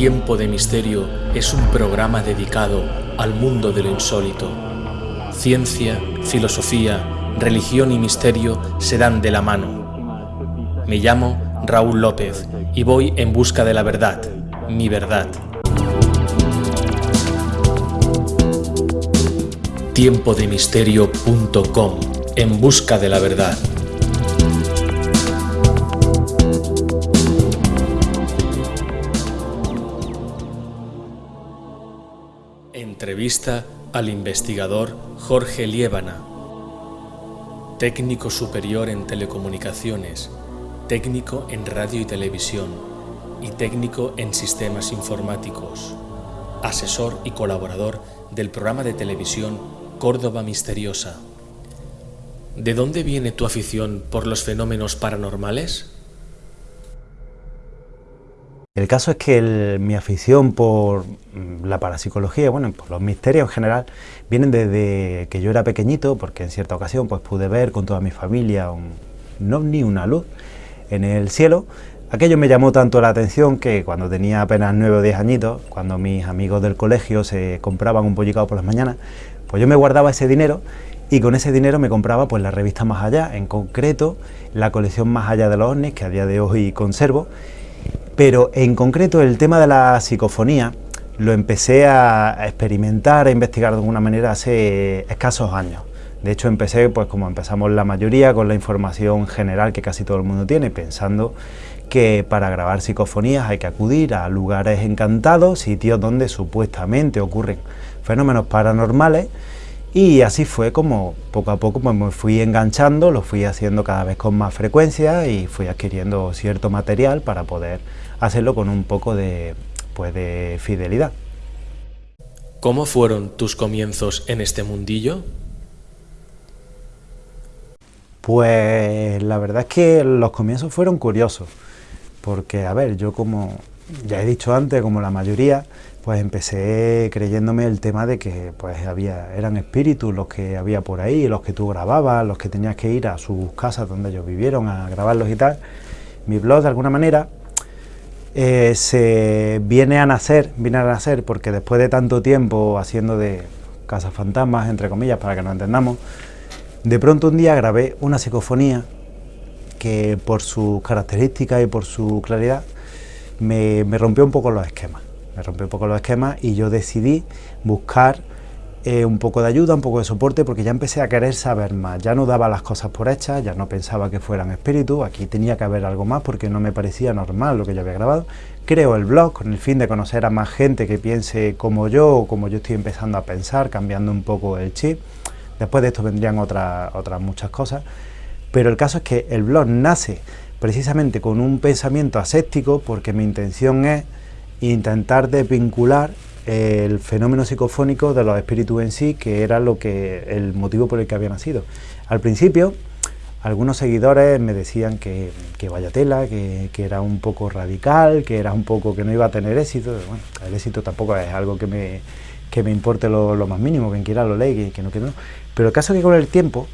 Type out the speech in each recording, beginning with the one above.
Tiempo de Misterio es un programa dedicado al mundo de lo insólito. Ciencia, filosofía, religión y misterio se dan de la mano. Me llamo Raúl López y voy en busca de la verdad, mi verdad. Tiempodemisterio.com En busca de la verdad. Entrevista al investigador Jorge Liébana, técnico superior en telecomunicaciones, técnico en radio y televisión y técnico en sistemas informáticos, asesor y colaborador del programa de televisión Córdoba Misteriosa. ¿De dónde viene tu afición por los fenómenos paranormales? El caso es que mi afición por mm, la parapsicología, bueno, por los misterios en general, vienen desde que yo era pequeñito, porque en cierta ocasión pues pude ver con toda mi familia un, ovni, una luz en el cielo. Aquello me llamó tanto la atención que cuando tenía apenas 9 o 10 añitos, cuando mis amigos del colegio se compraban un pollicado por las mañanas, pues yo me guardaba ese dinero y con ese dinero me compraba pues la revista Más Allá, en concreto la colección Más Allá de los ovnis, que a día de hoy conservo, pero en concreto el tema de la psicofonía lo empecé a experimentar, a investigar de alguna manera hace escasos años. De hecho empecé, pues como empezamos la mayoría, con la información general que casi todo el mundo tiene, pensando que para grabar psicofonías hay que acudir a lugares encantados, sitios donde supuestamente ocurren fenómenos paranormales, y así fue como poco a poco pues, me fui enganchando, lo fui haciendo cada vez con más frecuencia y fui adquiriendo cierto material para poder hacerlo con un poco de, pues, de fidelidad. ¿Cómo fueron tus comienzos en este mundillo? Pues la verdad es que los comienzos fueron curiosos, porque a ver, yo como ya he dicho antes, como la mayoría, pues empecé creyéndome el tema de que pues había, eran espíritus los que había por ahí, los que tú grababas, los que tenías que ir a sus casas donde ellos vivieron a grabarlos y tal. Mi blog de alguna manera eh, se viene a nacer, viene a nacer porque después de tanto tiempo haciendo de casas fantasmas, entre comillas, para que nos entendamos, de pronto un día grabé una psicofonía que por sus características y por su claridad me, me rompió un poco los esquemas. Me rompió un poco los esquemas y yo decidí buscar eh, un poco de ayuda, un poco de soporte, porque ya empecé a querer saber más. Ya no daba las cosas por hechas, ya no pensaba que fueran espíritus, aquí tenía que haber algo más porque no me parecía normal lo que yo había grabado. Creo el blog con el fin de conocer a más gente que piense como yo o como yo estoy empezando a pensar, cambiando un poco el chip. Después de esto vendrían otras, otras muchas cosas. Pero el caso es que el blog nace precisamente con un pensamiento aséptico porque mi intención es intentar desvincular el fenómeno psicofónico de los espíritus en sí, que era lo que el motivo por el que había nacido. Al principio, algunos seguidores me decían que, vaya tela, que, era un poco radical, que era un poco que no iba a tener éxito. Bueno, el éxito tampoco es algo que me, que me importe lo, más mínimo, quien quiera lo lee, que, no, que no. Pero el caso es que con el tiempo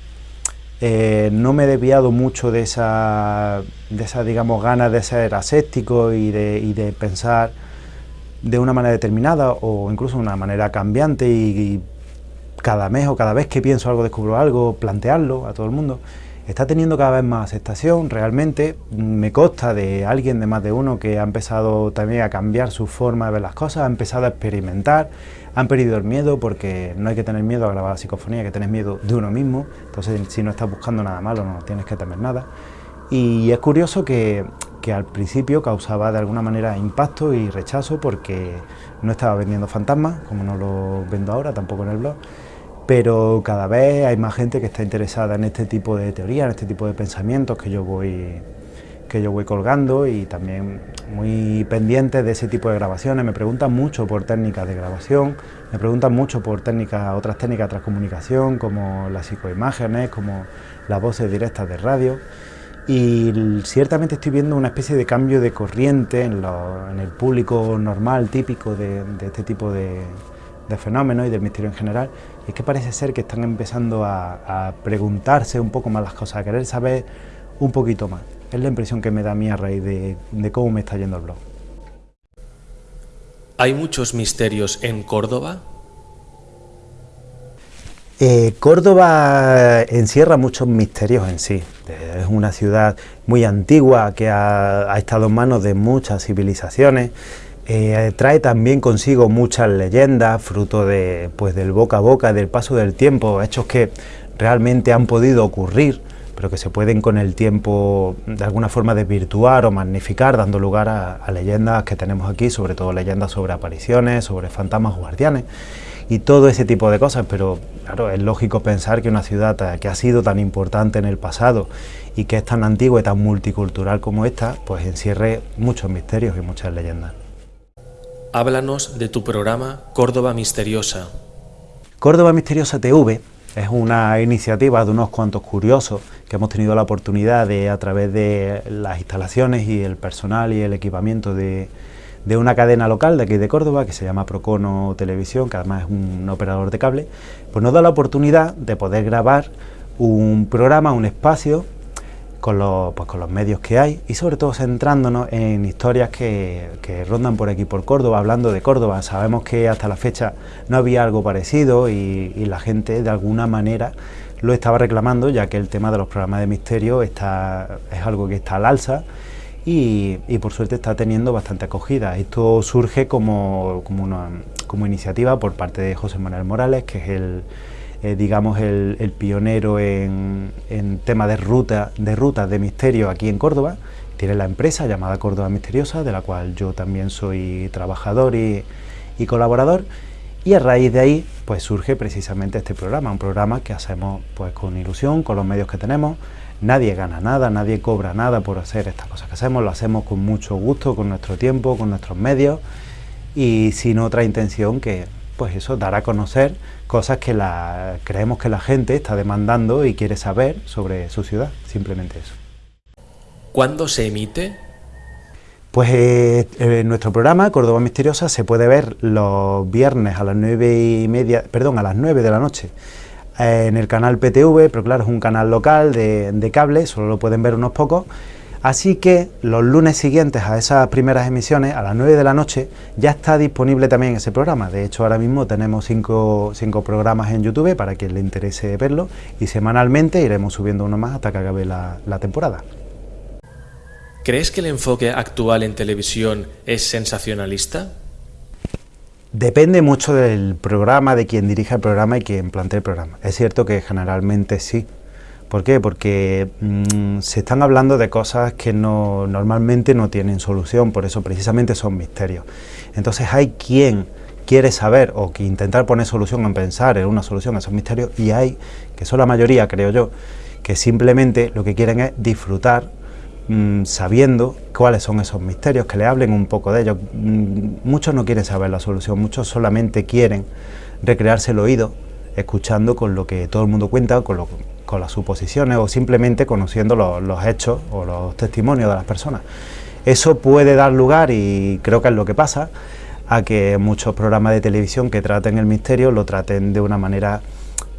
eh, no me he desviado mucho de esa, de esa digamos, ganas de ser aséptico y de, y de pensar de una manera determinada o incluso de una manera cambiante y, cada mes o cada vez que pienso algo, descubro algo, plantearlo a todo el mundo, está teniendo cada vez más aceptación, realmente me consta de alguien de más de uno que ha empezado también a cambiar su forma de ver las cosas, ha empezado a experimentar, han perdido el miedo porque no hay que tener miedo a grabar la psicofonía, que tener miedo de uno mismo, entonces si no estás buscando nada malo no tienes que temer nada. Y es curioso que que al principio causaba de alguna manera impacto y rechazo porque no estaba vendiendo fantasmas, como no lo vendo ahora, tampoco en el blog, pero cada vez hay más gente que está interesada en este tipo de teorías, en este tipo de pensamientos que yo voy que yo voy colgando y también muy pendientes de ese tipo de grabaciones, me preguntan mucho por técnicas de grabación, me preguntan mucho por técnicas, otras técnicas de transcomunicación como las psicoimágenes, como las voces directas de radio y ciertamente estoy viendo una especie de cambio de corriente en, el público normal, típico de, este tipo de, fenómenos y del misterio en general, y es que parece ser que están empezando a, preguntarse un poco más las cosas, a querer saber un poquito más. Es la impresión que me da a mí a raíz de cómo me está yendo el blog. ¿Hay muchos misterios en Córdoba? Eh, Córdoba encierra muchos misterios en sí. Es una ciudad muy antigua que ha, estado en manos de muchas civilizaciones. Eh, trae también consigo muchas leyendas, fruto de, pues, del boca a boca, del paso del tiempo, hechos que realmente han podido ocurrir, pero que se pueden con el tiempo de alguna forma desvirtuar o magnificar, dando lugar a, a leyendas que tenemos aquí, sobre todo leyendas sobre apariciones, sobre fantasmas guardianes y todo ese tipo de cosas, pero claro, es lógico pensar que una ciudad que ha sido tan importante en el pasado y que es tan antigua y tan multicultural como esta, pues encierre muchos misterios y muchas leyendas. Háblanos de tu programa Córdoba Misteriosa. Córdoba Misteriosa TV es una iniciativa de unos cuantos curiosos que hemos tenido la oportunidad de, a través de las instalaciones y el personal y el equipamiento de, de una cadena local de aquí de Córdoba que se llama Procono Televisión, que además es un operador de cable, pues nos da la oportunidad de poder grabar un programa, un espacio con los, pues con los medios que hay y sobre todo centrándonos en historias que, rondan por aquí por Córdoba, hablando de Córdoba. Sabemos que hasta la fecha no había algo parecido y, y la gente de alguna manera lo estaba reclamando ya que el tema de los programas de misterio está, es algo que está al alza y, por suerte está teniendo bastante acogida. Esto surge como, como, una, iniciativa por parte de José Manuel Morales, que es el, eh, digamos el, pionero en, en tema de ruta, de rutas de misterio aquí en Córdoba. Tiene la empresa llamada Córdoba Misteriosa, de la cual yo también soy trabajador y colaborador. Y a raíz de ahí pues surge precisamente este programa, un programa que hacemos pues con ilusión, con los medios que tenemos, nadie gana nada, nadie cobra nada por hacer estas cosas que hacemos, lo hacemos con mucho gusto, con nuestro tiempo, con nuestros medios y sin otra intención que pues eso, dar a conocer cosas que la, creemos que la gente está demandando y quiere saber sobre su ciudad, simplemente eso. ¿Cuándo se emite? Pues eh, en nuestro programa Córdoba Misteriosa se puede ver los viernes a las nueve y media, perdón, a las 9 de la noche eh, en el canal PTV, pero claro, es un canal local de, cable, solo lo pueden ver unos pocos, Así que los lunes siguientes a esas primeras emisiones, a las 9 de la noche, ya está disponible también ese programa. De hecho, ahora mismo tenemos cinco, programas en YouTube para quien le interese verlo y semanalmente iremos subiendo uno más hasta que acabe la temporada. ¿Crees que el enfoque actual en televisión es sensacionalista? Depende mucho del programa, de quien dirige el programa y quien plantea el programa. Es cierto que generalmente sí. ¿Por qué? Porque mm, se están hablando de cosas que no, normalmente no tienen solución, por eso precisamente son misterios. Entonces hay quien quiere saber o que intentar poner solución en pensar en una solución a esos misterios y hay, que son la mayoría creo yo, que simplemente lo que quieren es disfrutar Mm, sabiendo cuáles son esos misterios, que le hablen un poco de ellos. Mm, muchos no quieren saber la solución, muchos solamente quieren recrearse el oído escuchando con lo que todo el mundo cuenta, con, con las suposiciones o simplemente conociendo los, hechos o los testimonios de las personas. Eso puede dar lugar, y creo que es lo que pasa, a que muchos programas de televisión que traten el misterio lo traten de una manera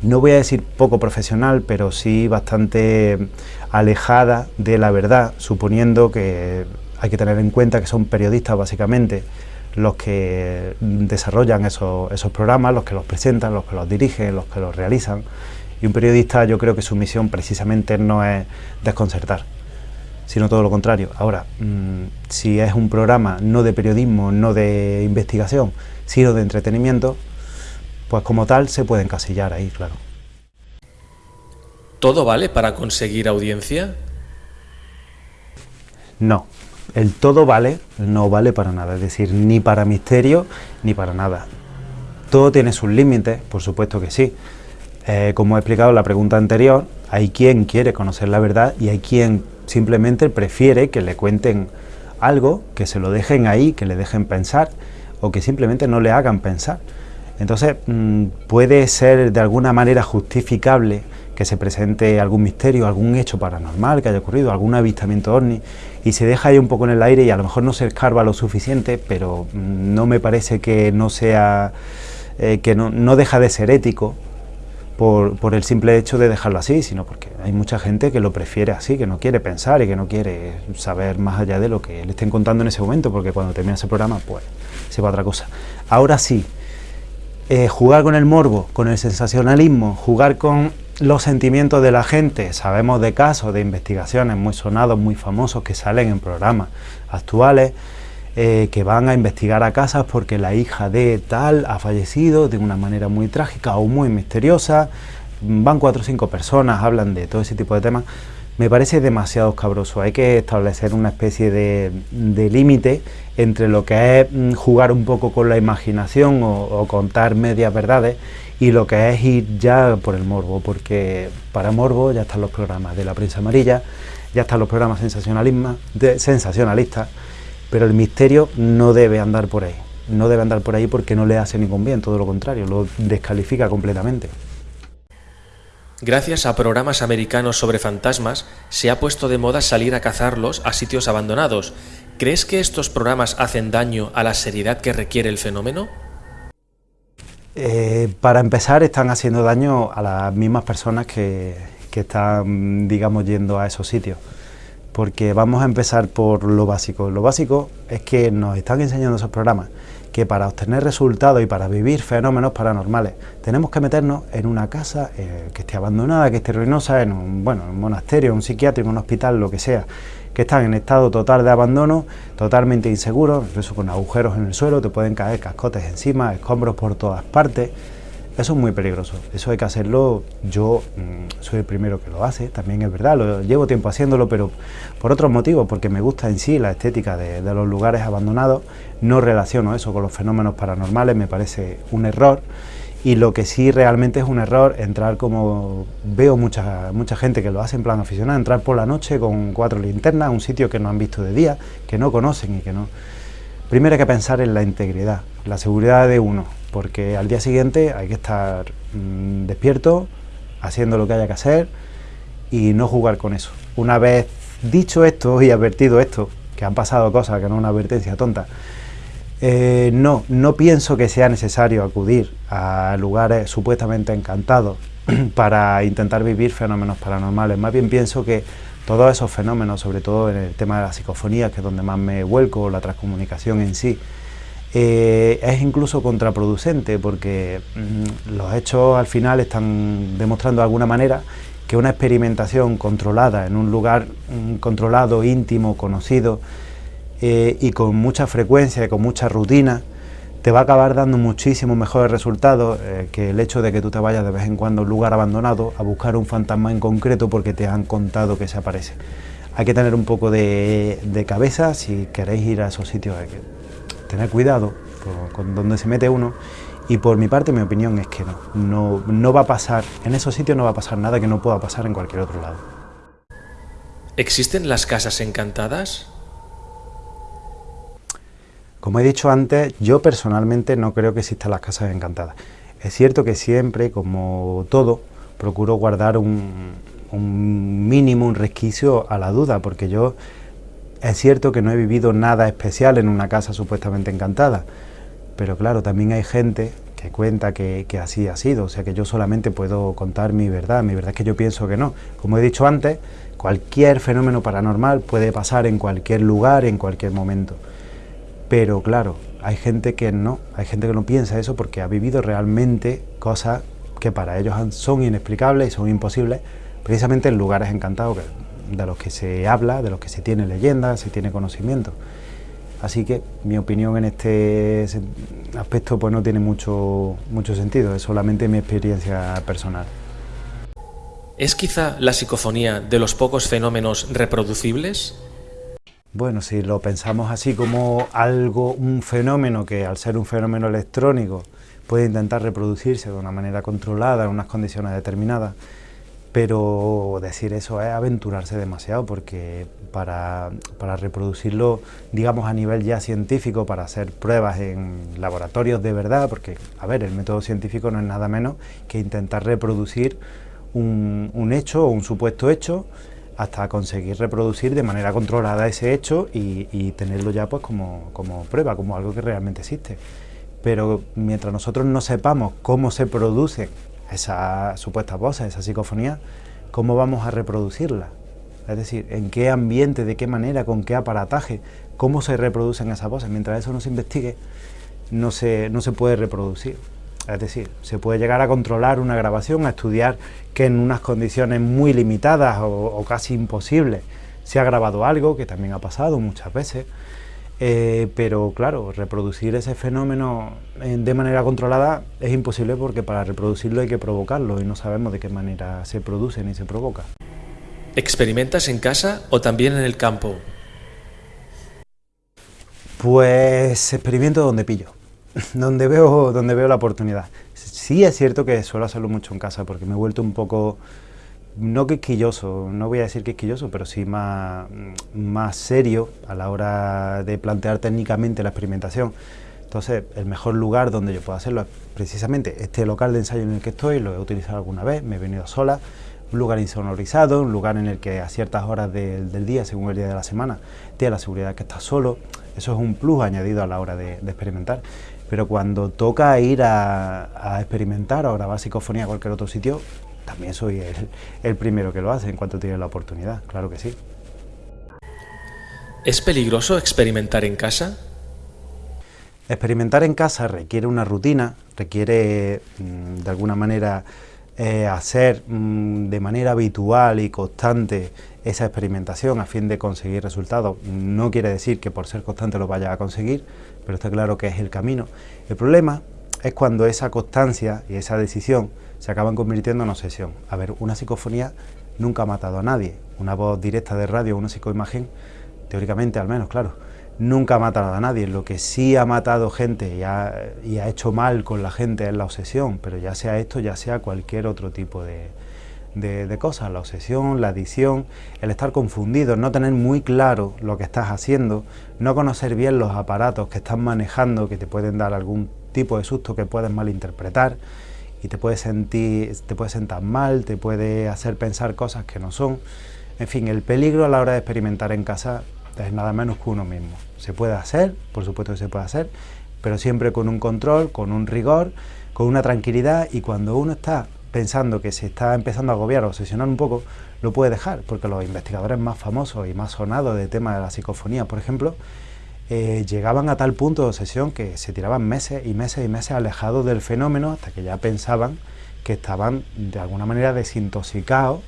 no voy a decir poco profesional, pero sí bastante alejada de la verdad, suponiendo que hay que tener en cuenta que son periodistas básicamente los que desarrollan esos, programas, los que los presentan, los que los dirigen, los que los realizan. Y un periodista yo creo que su misión precisamente no es desconcertar, sino todo lo contrario. Ahora, mm, si es un programa no de periodismo, no de investigación, sino de entretenimiento, pues como tal se puede encasillar ahí, claro. ¿Todo vale para conseguir audiencia? No, el todo vale no vale para nada, es decir, ni para misterio ni para nada. Todo tiene sus límites, por supuesto que sí. Eh, como he explicado en la pregunta anterior, hay quien quiere conocer la verdad y hay quien simplemente prefiere que le cuenten algo, que se lo dejen ahí, que le dejen pensar o que simplemente no le hagan pensar. Entonces, mm, puede ser de alguna manera justificable que se presente algún misterio, algún hecho paranormal que haya ocurrido, algún avistamiento ovni, y se deja ahí un poco en el aire y a lo mejor no se escarba lo suficiente, pero mm, no me parece que no sea, eh, que no, deja de ser ético por, el simple hecho de dejarlo así, sino porque hay mucha gente que lo prefiere así, que no quiere pensar y que no quiere saber más allá de lo que le estén contando en ese momento, porque cuando termina ese programa, pues se va a otra cosa. Ahora sí, eh, jugar con el morbo, con el sensacionalismo, jugar con los sentimientos de la gente, sabemos de casos, de investigaciones muy sonados, muy famosos, que salen en programas actuales, eh, que van a investigar a casas porque la hija de tal ha fallecido de una manera muy trágica o muy misteriosa, van cuatro o cinco personas, hablan de todo ese tipo de temas, me parece demasiado escabroso, hay que establecer una especie de, límite entre lo que es mm, jugar un poco con la imaginación o, contar medias verdades y lo que es ir ya por el morbo, porque para morbo ya están los programas de la prensa amarilla, ya están los programas sensacionalistas, pero el misterio no debe andar por ahí, no debe andar por ahí porque no le hace ningún bien, todo lo contrario, lo descalifica completamente. Gracias a programas americanos sobre fantasmas, se ha puesto de moda salir a cazarlos a sitios abandonados. ¿Crees que estos programas hacen daño a la seriedad que requiere el fenómeno? Eh, para empezar, están haciendo daño a las mismas personas que, que están, digamos, yendo a esos sitios porque vamos a empezar por lo básico. Lo básico es que nos están enseñando esos programas que para obtener resultados y para vivir fenómenos paranormales tenemos que meternos en una casa eh, que esté abandonada, que esté ruinosa, en un, bueno, un monasterio, un psiquiátrico, un hospital, lo que sea, que están en estado total de abandono, totalmente inseguros, incluso con agujeros en el suelo, te pueden caer cascotes encima, escombros por todas partes, eso es muy peligroso, eso hay que hacerlo, yo mm, soy el primero que lo hace, también es verdad, lo, llevo tiempo haciéndolo, pero por otros motivos, porque me gusta en sí la estética de, los lugares abandonados, no relaciono eso con los fenómenos paranormales, me parece un error, y lo que sí realmente es un error, entrar como veo mucha, mucha gente que lo hace en plan aficionado, entrar por la noche con cuatro linternas a un sitio que no han visto de día, que no conocen y que no... Primero hay que pensar en la integridad, la seguridad de uno, porque al día siguiente hay que estar mm, despierto, haciendo lo que haya que hacer y no jugar con eso. Una vez dicho esto y advertido esto, que han pasado cosas, que no es una advertencia tonta, eh, no, no pienso que sea necesario acudir a lugares supuestamente encantados para intentar vivir fenómenos paranormales. Más bien pienso que todos esos fenómenos, sobre todo en el tema de la psicofonía, que es donde más me vuelco, la transcomunicación en sí, eh, es incluso contraproducente porque mm, los hechos al final están demostrando de alguna manera que una experimentación controlada en un lugar mm, controlado, íntimo, conocido eh, y con mucha frecuencia y con mucha rutina, te va a acabar dando muchísimos mejores resultados eh, que el hecho de que tú te vayas de vez en cuando a un lugar abandonado a buscar un fantasma en concreto porque te han contado que se aparece. Hay que tener un poco de, de cabeza si queréis ir a esos sitios tener cuidado con dónde se mete uno y por mi parte mi opinión es que no, no, no va a pasar, en esos sitios no va a pasar nada que no pueda pasar en cualquier otro lado. ¿Existen las casas encantadas? Como he dicho antes, yo personalmente no creo que existan las casas encantadas. Es cierto que siempre, como todo, procuro guardar un, un mínimo, un resquicio a la duda, porque yo es cierto que no he vivido nada especial en una casa supuestamente encantada, pero claro, también hay gente que cuenta que, así ha sido, o sea que yo solamente puedo contar mi verdad, mi verdad es que yo pienso que no. Como he dicho antes, cualquier fenómeno paranormal puede pasar en cualquier lugar, en cualquier momento. Pero claro, hay gente que no, hay gente que no piensa eso porque ha vivido realmente cosas que para ellos son inexplicables y son imposibles, precisamente en lugares encantados, de los que se habla, de los que se tiene leyenda, se tiene conocimiento. Así que mi opinión en este aspecto pues no tiene mucho, mucho sentido, es solamente mi experiencia personal. ¿Es quizá la psicofonía de los pocos fenómenos reproducibles? Bueno, si lo pensamos así como algo, un fenómeno que al ser un fenómeno electrónico puede intentar reproducirse de una manera controlada en unas condiciones determinadas, pero decir eso es aventurarse demasiado porque para, reproducirlo, digamos, a nivel ya científico, para hacer pruebas en laboratorios de verdad, porque, a ver, el método científico no es nada menos que intentar reproducir un, hecho o un supuesto hecho hasta conseguir reproducir de manera controlada ese hecho y, tenerlo ya pues como, como prueba, como algo que realmente existe. Pero mientras nosotros no sepamos cómo se produce esas supuestas voces, esa psicofonía, ¿cómo vamos a reproducirla? Es decir, en qué ambiente, de qué manera, con qué aparataje, cómo se reproducen esas voces. Mientras eso no se investigue, no se, no se puede reproducir. Es decir, se puede llegar a controlar una grabación, a estudiar que en unas condiciones muy limitadas o, casi imposibles se ha grabado algo, que también ha pasado muchas veces, eh, pero claro, reproducir ese fenómeno de manera controlada es imposible porque para reproducirlo hay que provocarlo y no sabemos de qué manera se produce ni se provoca. ¿Experimentas en casa o también en el campo? Pues experimento donde pillo, donde veo, donde veo la oportunidad. Sí es cierto que suelo hacerlo mucho en casa porque me he vuelto un poco, no quisquilloso, no voy a decir quisquilloso, pero sí más, más serio a la hora de plantear técnicamente la experimentación. Entonces, el mejor lugar donde yo puedo hacerlo es precisamente este local de ensayo en el que estoy, lo he utilizado alguna vez, me he venido sola, un lugar insonorizado, un lugar en el que a ciertas horas del día, según el día de la semana, tiene la seguridad que estás solo. Eso es un plus añadido a la hora de, experimentar. Pero cuando toca ir a, experimentar o grabar psicofonía a cualquier otro sitio, también soy el, el primero que lo hace en cuanto tiene la oportunidad, claro que sí. ¿Es peligroso experimentar en casa? Experimentar en casa requiere una rutina, requiere mm, de alguna manera eh, hacer mm, de manera habitual y constante esa experimentación a fin de conseguir resultados. No quiere decir que por ser constante lo vaya a conseguir, pero está claro que es el camino. El problema es cuando esa constancia y esa decisión se acaban convirtiendo en obsesión. A ver, una psicofonía nunca ha matado a nadie. Una voz directa de radio, una psicoimagen, teóricamente al menos, claro, nunca ha matado a nadie. Lo que sí ha matado gente y ha, hecho mal con la gente es la obsesión, pero ya sea esto, ya sea cualquier otro tipo de, de, cosas, la obsesión, la adicción, el estar confundido, no tener muy claro lo que estás haciendo, no conocer bien los aparatos que estás manejando que te pueden dar algún tipo de susto que puedes malinterpretar y te puedes sentir, te puede sentar mal, te puede hacer pensar cosas que no son. En fin, el peligro a la hora de experimentar en casa es nada menos que uno mismo. Se puede hacer, por supuesto que se puede hacer, pero siempre con un control, con un rigor, con una tranquilidad y cuando uno está pensando que se está empezando a agobiar o obsesionar un poco, lo puede dejar, porque los investigadores más famosos y más sonados de tema de la psicofonía, por ejemplo, eh, llegaban a tal punto de obsesión que se tiraban meses y meses y meses alejados del fenómeno hasta que ya pensaban que estaban de alguna manera desintoxicados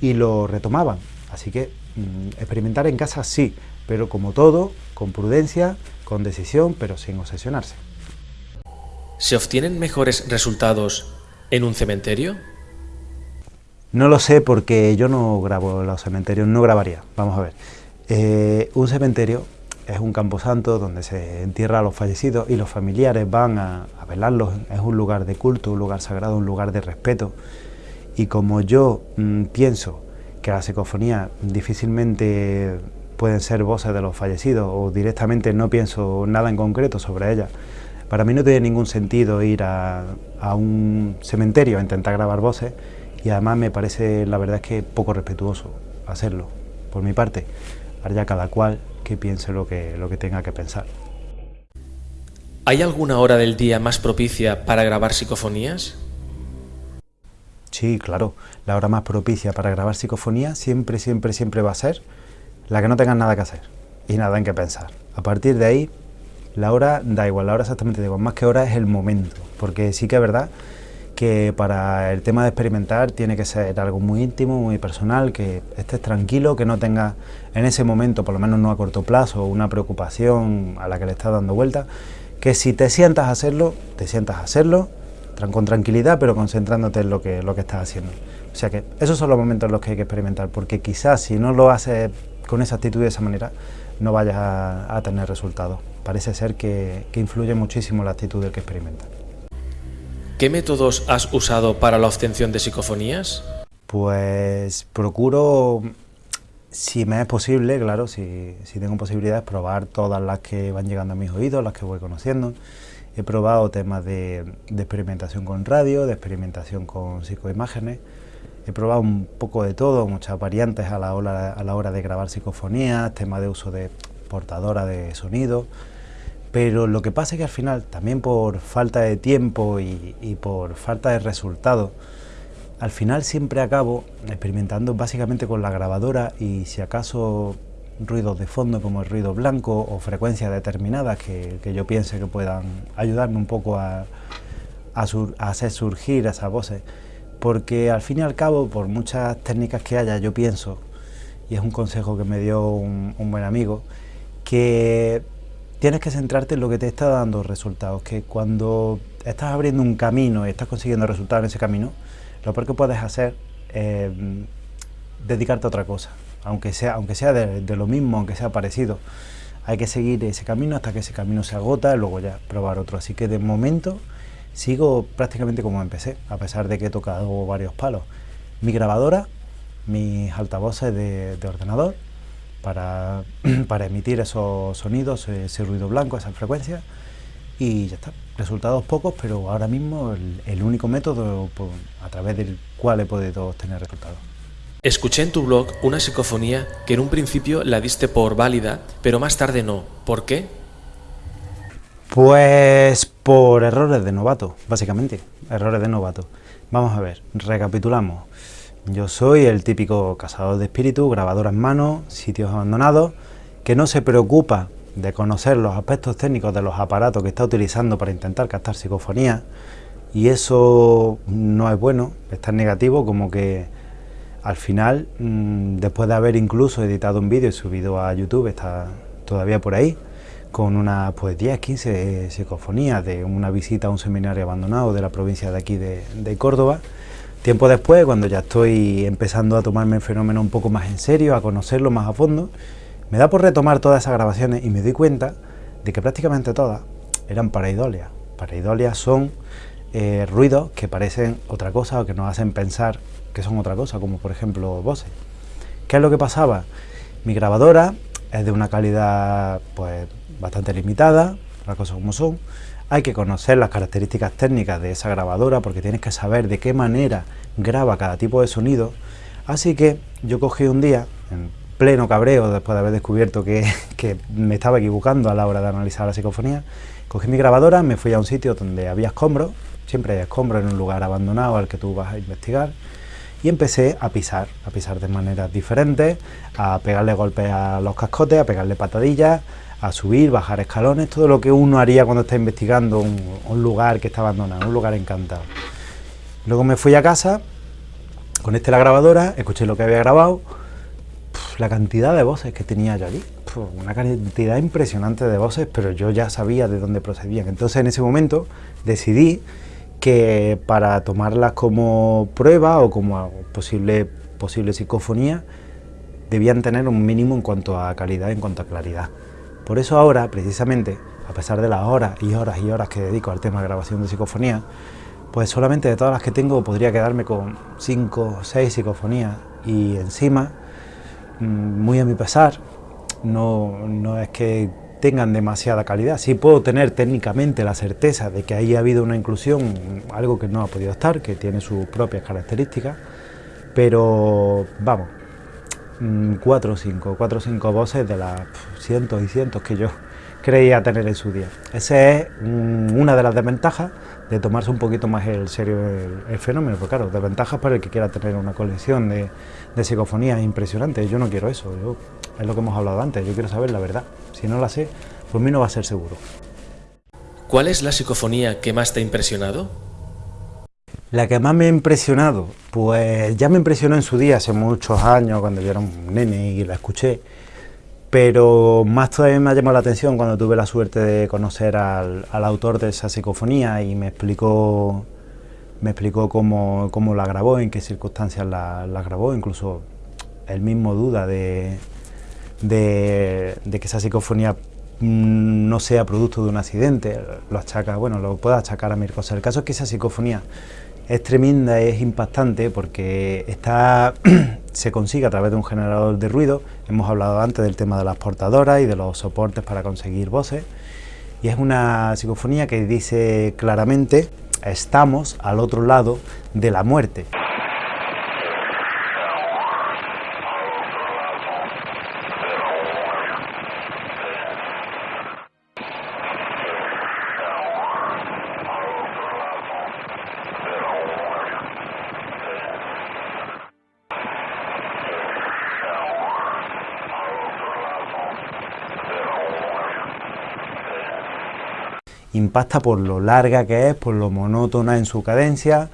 y lo retomaban. Así que Mm, experimentar en casa sí, pero como todo, con prudencia, con decisión, pero sin obsesionarse. ¿Se obtienen mejores resultados en un cementerio? No lo sé porque yo no grabo los cementerios, no grabaría. Vamos a ver. Eh, un cementerio es un camposanto donde se entierra a los fallecidos y los familiares van a, velarlos. Es un lugar de culto, un lugar sagrado, un lugar de respeto. Y como yo mm, pienso que la psicofonía difícilmente pueden ser voces de los fallecidos o directamente no pienso nada en concreto sobre ellas. Para mí no tiene ningún sentido ir a, un cementerio a intentar grabar voces y además me parece, la verdad es que poco respetuoso hacerlo, por mi parte. Ahora cada cual que piense lo que, lo que tenga que pensar. ¿Hay alguna hora del día más propicia para grabar psicofonías? Sí, claro, la hora más propicia para grabar psicofonía siempre, siempre, siempre va a ser la que no tengas nada que hacer y nada en qué pensar. A partir de ahí, la hora da igual, la hora exactamente da igual, más que hora es el momento, porque sí que es verdad que para el tema de experimentar tiene que ser algo muy íntimo, muy personal, que estés tranquilo, que no tengas en ese momento, por lo menos no a corto plazo, una preocupación a la que le estás dando vuelta, que si te sientas a hacerlo, te sientas a hacerlo, con tranquilidad, pero concentrándote en lo que, lo que estás haciendo. O sea que esos son los momentos en los que hay que experimentar, porque quizás si no lo haces con esa actitud de esa manera, no vayas a, tener resultados. Parece ser que, que influye muchísimo la actitud del que experimenta. ¿Qué métodos has usado para la obtención de psicofonías? Pues procuro, si me es posible, claro, si, si tengo posibilidades, probar todas las que van llegando a mis oídos, las que voy conociendo. He probado temas de, experimentación con radio, de experimentación con psicoimágenes. He probado un poco de todo, muchas variantes a la hora, a la hora de grabar psicofonías, temas de uso de portadora de sonido, Pero lo que pasa es que al final, también por falta de tiempo y, por falta de resultados, al final siempre acabo experimentando básicamente con la grabadora y si acaso ruidos de fondo como el ruido blanco o frecuencias determinadas que, yo piense que puedan ayudarme un poco a, hacer surgir esas voces. Porque al fin y al cabo, por muchas técnicas que haya, yo pienso, y es un consejo que me dio un buen amigo, que tienes que centrarte en lo que te está dando resultados, que cuando estás abriendo un camino y estás consiguiendo resultados en ese camino, lo peor que puedes hacer es dedicarte a otra cosa, aunque sea, aunque sea de, lo mismo, aunque sea parecido. Hay que seguir ese camino hasta que ese camino se agota y luego ya probar otro. Así que de momento sigo prácticamente como empecé, a pesar de que he tocado varios palos. Mi grabadora, mis altavoces de ordenador, para, para emitir esos sonidos, ese ruido blanco, esa frecuencia y ya está. Resultados pocos, pero ahora mismo el, único método a través del cual he podido obtener resultados. Escuché en tu blog una psicofonía que en un principio la diste por válida, pero más tarde no. ¿Por qué? Pues por errores de novato, básicamente. Errores de novato. Vamos a ver, recapitulamos. Yo soy el típico cazador de espíritu, grabadora en mano, sitios abandonados, que no se preocupa de conocer los aspectos técnicos de los aparatos que está utilizando para intentar captar psicofonía. Y eso no es bueno, es tan negativo como que al final, mm, después de haber incluso editado un vídeo y subido a YouTube, está todavía por ahí, con unas pues 10, 15 psicofonías de una visita a un seminario abandonado de la provincia de aquí de Córdoba, Tiempo después, cuando ya estoy empezando a tomarme el fenómeno un poco más en serio, a conocerlo más a fondo, me da por retomar todas esas grabaciones y me doy cuenta de que prácticamente todas eran paraidolias. Paraidolias son eh, ruidos que parecen otra cosa o que nos hacen pensar que son otra cosa, como por ejemplo voces. ¿Qué es lo que pasaba? Mi grabadora es de una calidad pues bastante limitada, las cosas como son, hay que conocer las características técnicas de esa grabadora porque tienes que saber de qué manera graba cada tipo de sonido. Así que yo cogí un día, en pleno cabreo, después de haber descubierto que, me estaba equivocando a la hora de analizar la psicofonía, cogí mi grabadora, me fui a un sitio donde había escombros, siempre hay escombros en un lugar abandonado al que tú vas a investigar, y empecé a pisar, a pisar de maneras diferentes, a pegarle golpes a los cascotes, a pegarle patadillas, a subir, bajar escalones, todo lo que uno haría cuando está investigando un, lugar que está abandonado, un lugar encantado. Luego me fui a casa, conecté la grabadora, escuché lo que había grabado, la cantidad de voces que tenía yo allí, una cantidad impresionante de voces, pero yo ya sabía de dónde procedían. Entonces en ese momento decidí que para tomarlas como prueba o como posible, posible psicofonía, debían tener un mínimo en cuanto a calidad, en cuanto a claridad. Por eso ahora, precisamente, a pesar de las horas y horas y horas que dedico al tema de grabación de psicofonía, pues solamente de todas las que tengo podría quedarme con 5 o 6 psicofonías y encima, mm, muy a mi pesar, no, no es que tengan demasiada calidad. Sí puedo tener técnicamente la certeza de que ahí ha habido una inclusión, algo que no ha podido estar, que tiene sus propias características, pero vamos, cuatro o cinco, cuatro o cinco voces de las cientos y cientos que yo creía tener en su día. Esa es una de las desventajas de tomarse un poquito más en serio el, fenómeno, porque claro, desventajas para el que quiera tener una colección de, de psicofonías impresionantes, yo no quiero eso, yo, es lo que hemos hablado antes, yo quiero saber la verdad, si no la sé, pues mí no va a ser seguro. ¿Cuál es la psicofonía que más te ha impresionado? La que más me ha impresionado, pues ya me impresionó en su día, hace muchos años, cuando yo era un nene y la escuché, pero más todavía me ha llamado la atención cuando tuve la suerte de conocer al, autor de esa psicofonía y me explicó, me explicó cómo, la grabó, en qué circunstancias la, grabó, incluso él mismo duda de, que esa psicofonía mm, no sea producto de un accidente, lo achaca, bueno, lo puede achacar a mil cosas. El caso es que esa psicofonía es tremenda, es impactante porque está, se consigue a través de un generador de ruido. Hemos hablado antes del tema de las portadoras y de los soportes para conseguir voces. Y es una psicofonía que dice claramente, estamos al otro lado de la muerte. Impacta por lo larga que es, por lo monótona en su cadencia,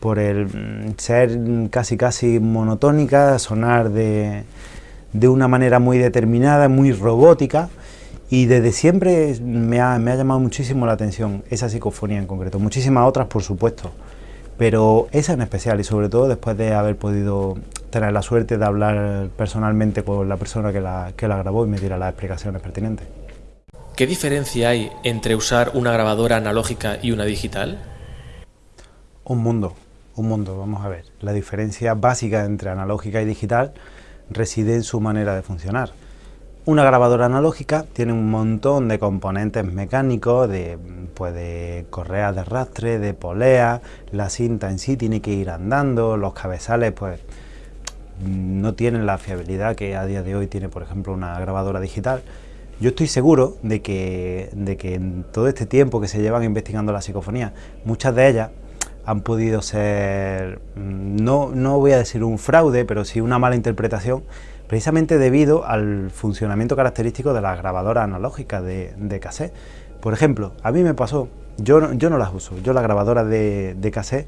por el mm, ser casi casi monotónica, sonar de, de una manera muy determinada, muy robótica, y desde siempre me ha, me ha, llamado muchísimo la atención esa psicofonía en concreto, muchísimas otras por supuesto, pero esa en especial y sobre todo después de haber podido tener la suerte de hablar personalmente con la persona que la, que la grabó y me diera las explicaciones pertinentes. ¿Qué diferencia hay entre usar una grabadora analógica y una digital? Un mundo, un mundo, vamos a ver. La diferencia básica entre analógica y digital reside en su manera de funcionar. Una grabadora analógica tiene un montón de componentes mecánicos, de, pues de correas de arrastre, de polea, la cinta en sí tiene que ir andando, los cabezales pues no tienen la fiabilidad que a día de hoy tiene por ejemplo una grabadora digital. Yo estoy seguro de que, de que en todo este tiempo que se llevan investigando la psicofonía, muchas de ellas han podido ser, no, no voy a decir un fraude, pero sí una mala interpretación precisamente debido al funcionamiento característico de las grabadoras analógicas de, de cassette. Por ejemplo, a mí me pasó, yo yo no las uso, yo las grabadoras de, de cassette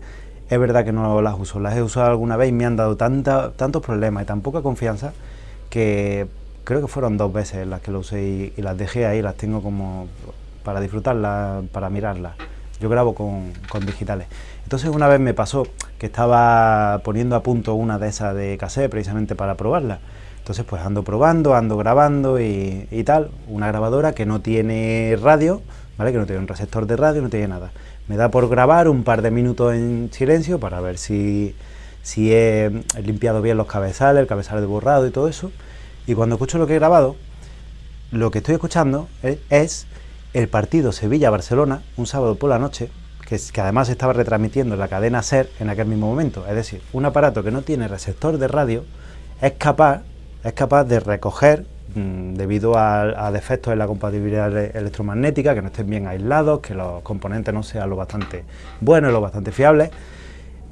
es verdad que no las uso, las he usado alguna vez y me han dado tanta, tantos problemas y tan poca confianza que creo que fueron dos veces las que lo usé y, las dejé ahí, las tengo como para disfrutarlas, para mirarlas. Yo grabo con, con, digitales. Entonces una vez me pasó que estaba poniendo a punto una de esas de cassette precisamente para probarla entonces pues ando probando, ando grabando y, y, tal, una grabadora que no tiene radio, ¿vale? que no tiene un receptor de radio, no tiene nada. Me da por grabar un par de minutos en silencio para ver si, si he limpiado bien los cabezales, el cabezal de borrado y todo eso. Y cuando escucho lo que he grabado, lo que estoy escuchando es, es el partido Sevilla-Barcelona, un sábado por la noche, que, que además estaba retransmitiendo en la cadena SER en aquel mismo momento. Es decir, un aparato que no tiene receptor de radio es capaz es capaz de recoger, mmm, debido a, a, defectos en la compatibilidad electromagnética, que no estén bien aislados, que los componentes no sean lo bastante buenos, lo bastante fiables,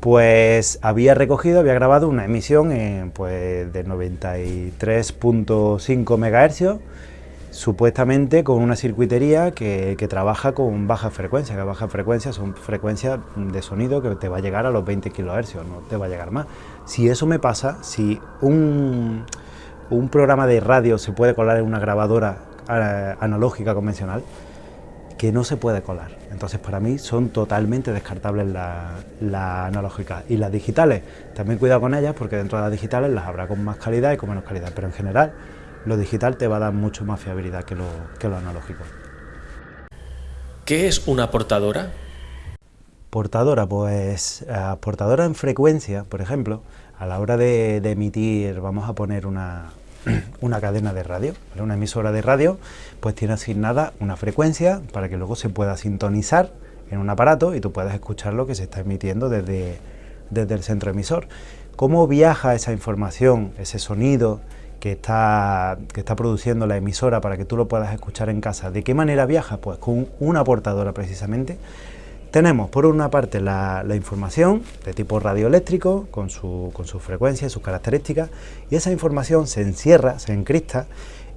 pues había recogido, había grabado una emisión en, pues, de 93.5 MHz, supuestamente con una circuitería que, trabaja con baja frecuencia, que baja frecuencia son frecuencias de sonido que te va a llegar a los 20 kHz, no te va a llegar más. Si eso me pasa, si un un programa de radio se puede colar en una grabadora eh, analógica convencional, que no se puede colar. Entonces para mí son totalmente descartables las la analógicas. Y las digitales, también cuidado con ellas porque dentro de las digitales las habrá con más calidad y con menos calidad, pero en general lo digital te va a dar mucho más fiabilidad que lo, que lo analógico. ¿Qué es una portadora? Portadora, pues uh, portadora en frecuencia, por ejemplo, a la hora de, de emitir, vamos a poner una, una cadena de radio, una emisora de radio, pues tiene asignada una frecuencia para que luego se pueda sintonizar en un aparato y tú puedas escuchar lo que se está emitiendo desde, desde el centro emisor. ¿Cómo viaja esa información, ese sonido que está, que está produciendo la emisora para que tú lo puedas escuchar en casa? ¿De qué manera viaja? Pues con una portadora precisamente tenemos por una parte la, la, información de tipo radioeléctrico con su, con su frecuencia y sus características y esa información se encierra, se encrista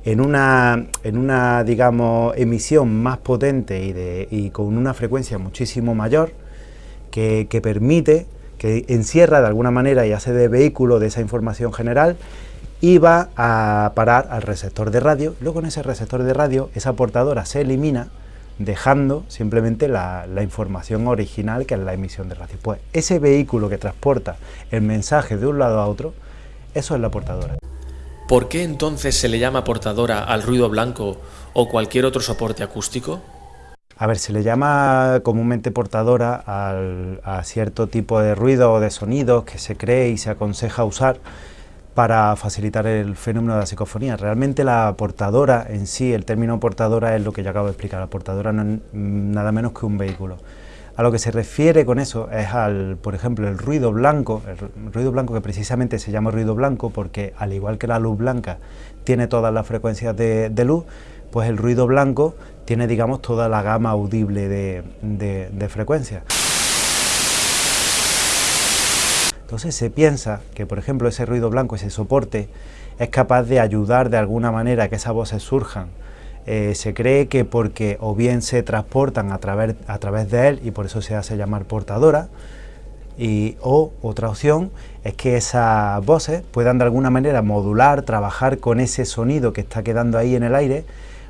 en una, en una digamos, emisión más potente y, de, y con una frecuencia muchísimo mayor que, que permite, que encierra de alguna manera y hace de vehículo de esa información general y va a parar al receptor de radio. Luego en ese receptor de radio esa portadora se elimina dejando simplemente la, la, información original que es la emisión de radio. Pues ese vehículo que transporta el mensaje de un lado a otro, eso es la portadora. ¿Por qué entonces se le llama portadora al ruido blanco o cualquier otro soporte acústico? A ver, se le llama comúnmente portadora al, a cierto tipo de ruido o de sonidos que se cree y se aconseja usar para facilitar el fenómeno de la psicofonía. Realmente la portadora en sí, el término portadora es lo que yo acabo de explicar, la portadora no es nada menos que un vehículo. A lo que se refiere con eso es al, por ejemplo, el ruido blanco, el ruido blanco que precisamente se llama ruido blanco porque al igual que la luz blanca tiene todas las frecuencias de, de luz, pues el ruido blanco tiene, digamos, toda la gama audible de, de, de frecuencias. Entonces se piensa que, por ejemplo, ese ruido blanco, ese soporte, es capaz de ayudar de alguna manera a que esas voces surjan. Eh, se cree que porque o bien se transportan a través, a través de él y por eso se hace llamar portadora, y, o otra opción es que esas voces puedan de alguna manera modular, trabajar con ese sonido que está quedando ahí en el aire,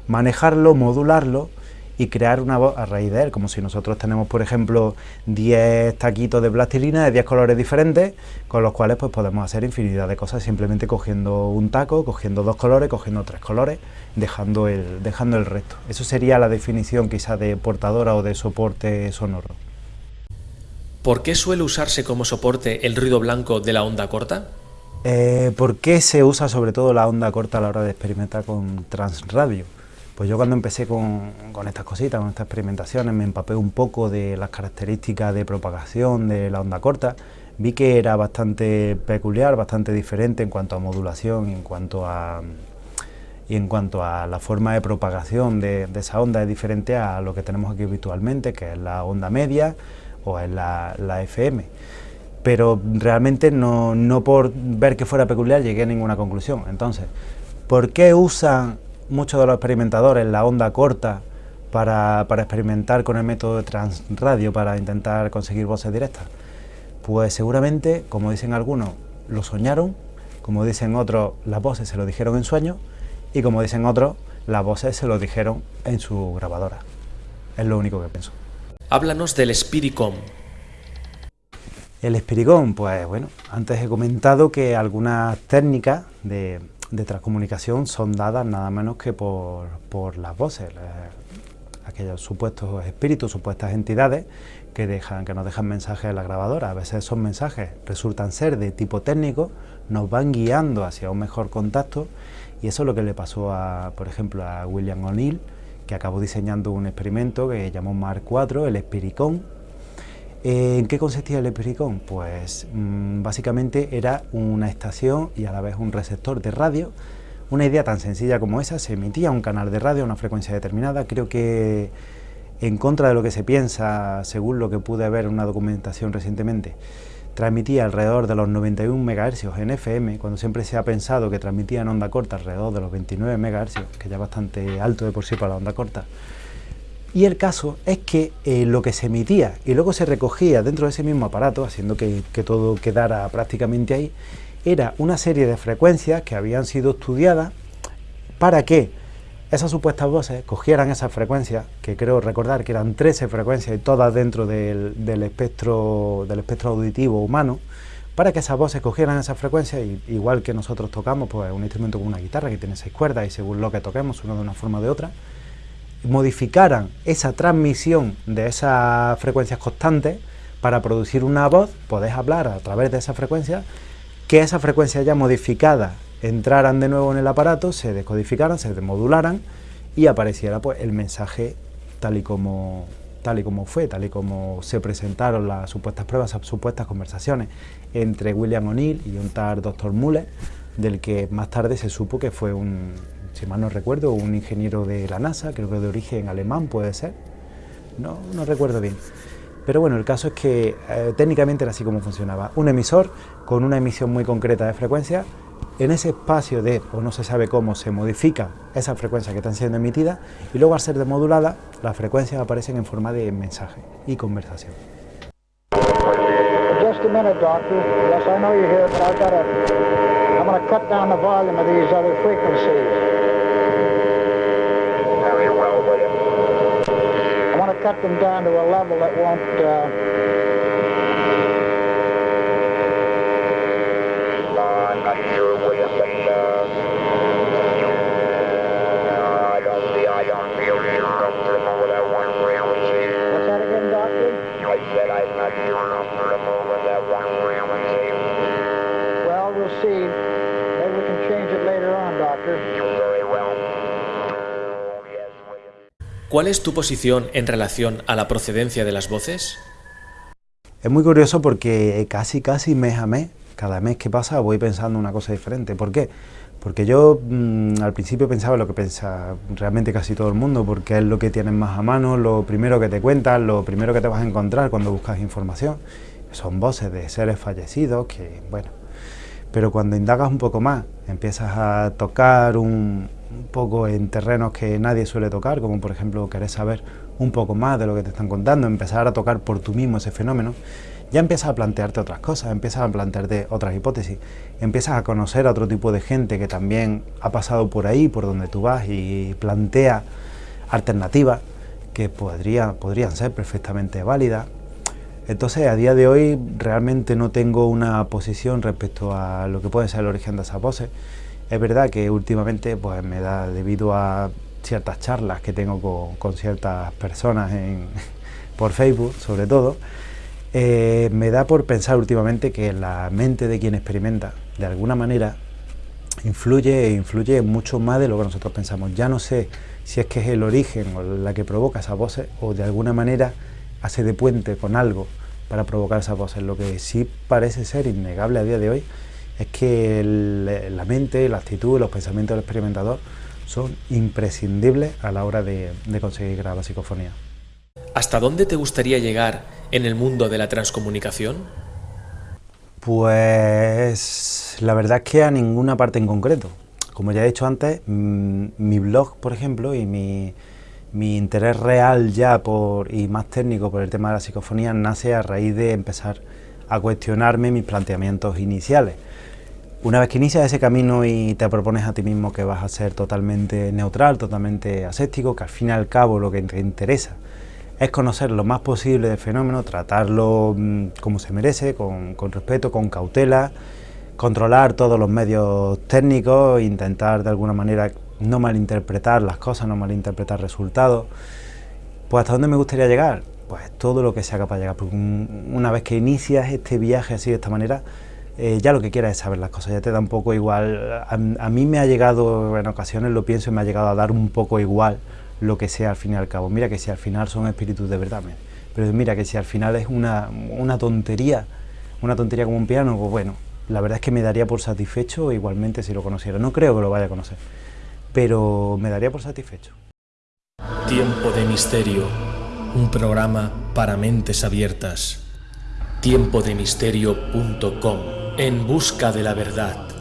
manejarlo, modularlo y crear una voz a raíz de él, como si nosotros tenemos, por ejemplo, 10 taquitos de plastilina de 10 colores diferentes, con los cuales pues podemos hacer infinidad de cosas simplemente cogiendo un taco, cogiendo dos colores, cogiendo tres colores, dejando el, dejando el resto. Eso sería la definición quizá de portadora o de soporte sonoro. ¿Por qué suele usarse como soporte el ruido blanco de la onda corta? Eh, ¿Por qué se usa sobre todo la onda corta a la hora de experimentar con transradio? Pues yo cuando empecé con, estas cositas, con estas experimentaciones, me empapé un poco de las características de propagación de la onda corta, vi que era bastante peculiar, bastante diferente en cuanto a modulación, en cuanto a, y en cuanto a la forma de propagación de, esa onda es diferente a lo que tenemos aquí habitualmente, que es la onda media o es la, la FM. Pero realmente no, no por ver que fuera peculiar llegué a ninguna conclusión. Entonces, ¿por qué usan muchos de los experimentadores la onda corta para, experimentar con el método de transradio para intentar conseguir voces directas? Pues seguramente, como dicen algunos, lo soñaron, como dicen otros, las voces se lo dijeron en sueños y como dicen otros, las voces se lo dijeron en su grabadora. Es lo único que pienso. Háblanos del Spiricom. El Spiricom, pues bueno, antes he comentado que algunas técnicas de, de transcomunicación son dadas nada menos que por, por las voces, aquellos supuestos espíritus, supuestas entidades que, dejan, que nos dejan mensajes en la grabadora. A veces esos mensajes resultan ser de tipo técnico, nos van guiando hacia un mejor contacto y eso es lo que le pasó, a, por ejemplo, a William O'Neill, que acabó diseñando un experimento que llamó Mark IV, el Espiricón, ¿En qué consistía el Epiricón? Pues mm, básicamente era una estación y a la vez un receptor de radio. Una idea tan sencilla como esa, se emitía un canal de radio a una frecuencia determinada. Creo que en contra de lo que se piensa, según lo que pude ver en una documentación recientemente, transmitía alrededor de los 91 MHz en FM, cuando siempre se ha pensado que transmitía en onda corta alrededor de los 29 MHz, que ya es bastante alto de por sí para la onda corta. Y el caso es que eh, lo que se emitía y luego se recogía dentro de ese mismo aparato, haciendo que, todo quedara prácticamente ahí, era una serie de frecuencias que habían sido estudiadas para que esas supuestas voces cogieran esas frecuencias, que creo recordar que eran 13 frecuencias y todas dentro del, espectro, del espectro auditivo humano, para que esas voces cogieran esas frecuencias, y, igual que nosotros tocamos pues, un instrumento como una guitarra que tiene seis cuerdas y según lo que toquemos suena de una forma o de otra, modificaran esa transmisión de esas frecuencias constantes para producir una voz, podés hablar a través de esa frecuencia, que esas frecuencias ya modificadas entraran de nuevo en el aparato, se descodificaran, se demodularan y apareciera pues el mensaje tal y como tal y como fue, tal y como se presentaron las supuestas pruebas, las supuestas conversaciones entre William O'Neill y un tal Dr. Muller, del que más tarde se supo que fue un, si mal no recuerdo, un ingeniero de la NASA, creo que de origen alemán puede ser, no, no recuerdo bien. Pero bueno, el caso es que eh, técnicamente era así como funcionaba. Un emisor con una emisión muy concreta de frecuencia, en ese espacio de, o no se sabe cómo, se modifica esa frecuencia que están siendo emitidas y luego al ser demodulada, las frecuencias aparecen en forma de mensaje y conversación. Just cut them down to a level that won't uh, ¿Cuál es tu posición en relación a la procedencia de las voces? Es muy curioso porque casi, casi mes a mes, cada mes que pasa voy pensando una cosa diferente. ¿Por qué? Porque yo mm, al principio pensaba lo que piensa realmente casi todo el mundo, porque es lo que tienes más a mano, lo primero que te cuentan, lo primero que te vas a encontrar cuando buscas información. Son voces de seres fallecidos que, bueno... Pero cuando indagas un poco más, empiezas a tocar un, poco en terrenos que nadie suele tocar, como por ejemplo querer saber un poco más de lo que te están contando, empezar a tocar por tú mismo ese fenómeno, ya empiezas a plantearte otras cosas, empiezas a plantearte otras hipótesis, empiezas a conocer a otro tipo de gente que también ha pasado por ahí, por donde tú vas y plantea alternativas que podría, podrían ser perfectamente válidas. Entonces, a día de hoy realmente no tengo una posición respecto a lo que puede ser el origen de esas voces. Es verdad que últimamente pues, me da debido a ciertas charlas que tengo con, ciertas personas por Facebook, sobre todo, eh, me da por pensar últimamente que la mente de quien experimenta, de alguna manera, influye e influye mucho más de lo que nosotros pensamos. Ya no sé si es que es el origen o la que provoca esas voces o de alguna manera hace de puente con algo para provocar esas voces. Lo que sí parece ser innegable a día de hoy es que la mente, la actitud, los pensamientos del experimentador son imprescindibles a la hora de, de conseguir grabar psicofonía. ¿Hasta dónde te gustaría llegar en el mundo de la transcomunicación? Pues la verdad es que a ninguna parte en concreto. Como ya he dicho antes, mi blog, por ejemplo, y mi, interés real ya por, y más técnico por el tema de la psicofonía nace a raíz de empezar a cuestionarme mis planteamientos iniciales. Una vez que inicias ese camino y te propones a ti mismo que vas a ser totalmente neutral, totalmente aséptico, que al fin y al cabo lo que te interesa es conocer lo más posible del fenómeno, tratarlo mm, como se merece, con, con respeto, con cautela, controlar todos los medios técnicos, intentar de alguna manera no malinterpretar las cosas, no malinterpretar resultados. Pues ¿hasta dónde me gustaría llegar? Pues todo lo que sea capaz de llegar, porque una vez que inicias este viaje así de esta manera, eh, ya lo que quieras es saber las cosas, ya te da un poco igual. A, mí me ha llegado, en ocasiones lo pienso, me ha llegado a dar un poco igual lo que sea al fin y al cabo. Mira que si al final son espíritus de verdad, pero mira que si al final es una, una tontería, una tontería como un piano, pues bueno, la verdad es que me daría por satisfecho igualmente si lo conociera. No creo que lo vaya a conocer, pero me daría por satisfecho. Tiempo de Misterio, un programa para mentes abiertas. Tiempodemisterio.com, en busca de la verdad.